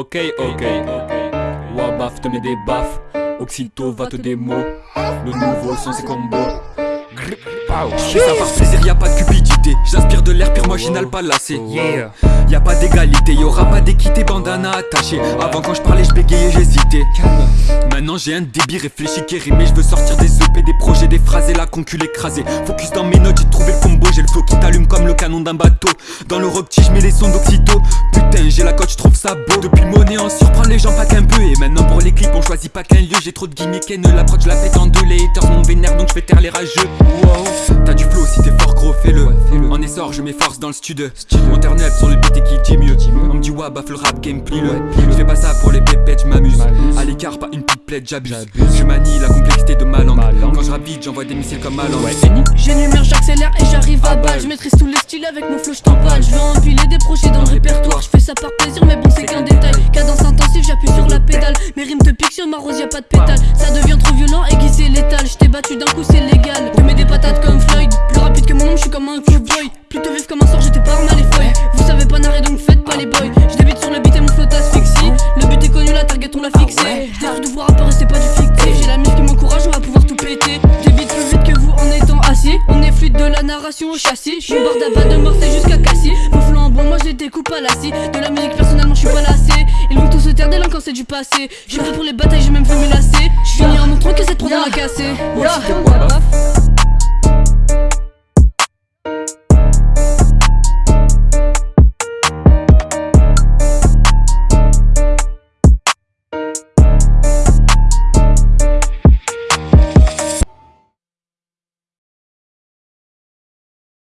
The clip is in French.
Ok, ok. Wabaf te met des baffes. Oxyto va te démo. Le nouveau son c'est combo. Et ça par plaisir, y a pas de cupidité. J'inspire de l'air pire marginal pas lassé. Yeah. Y a pas d'égalité, y aura pas d'équité, bandana attaché. Avant quand je parlais, je bégayais, j'hésitais. Maintenant j'ai un débit réfléchi qui rimé. Je veux sortir des EP, des projets, des phrases et la concule écrasée. Focus dans mes notes, j'ai trouvé le combo. J'ai le flow qui t'allume comme le canon d'un bateau. Dans le rock je mets les sons d'Oxyto. Putain, j'ai la cote, je trouve ça beau. Depuis monnaie en surprend les gens pas qu'un peu. Et maintenant pour les clips, on choisit pas qu'un lieu. J'ai trop de gimmicks, ne l'approche, je la fête en deux. Les haters m'ont vénère donc je fais taire les rageux. Wow. T'as du flow si t'es fort gros, fais-le. en essor, je m'efforce dans le studio. On turn up sur le beat et qui dit mieux. On me dit ouais, baffe le rap game, plie le. Je fais pas ça pour les pépettes, je m'amuse. À l'écart, pas une petite plaide, j'abuse. Je manie la complexité de ma langue. Quand je rappe vite, j'envoie des missiles comme ma langue. J'énumère, j'accélère et j'arrive à balle. Je maîtrise tous les styles avec mon flow, je t'emballe. Je veux empiler des projets dans le répertoire. Ça par plaisir, mais bon, c'est qu'un détail. Cadence intensive, j'appuie sur la pédale. Mes rimes te piquent sur ma rose, y'a pas de pétale. Ça devient trop violent, aiguisé létal. Je t'ai battu d'un coup, c'est légal. Je mets des patates comme Floyd. Plus rapide que mon nom, je suis comme un cowboy. Plutôt vif comme un sort, j'étais pas mal les feuilles. Vous savez pas narrer, donc faites pas les boys. Je débute sur le beat et mon flow t'asphyxie. Le but est connu, la target, on l'a fixé. J'arrive de voir et c'est pas du fictif. J'ai la mif qui m'encourage, on va pouvoir tout péter. J'débite plus vite que vous en étant assis. On est fluide de la narration au châssis. Je suis bord d'abat de Marseille jusqu'à Cassis. Bois, moi j'ai des coupes à lassie. De la musique, personnellement, je suis pas lassé. Ils vont tous se taire dès quand c'est du passé. Je suis prêt pour les batailles, j'ai même fait me lasser. Je finis en montrant que cette trop dans la cassée.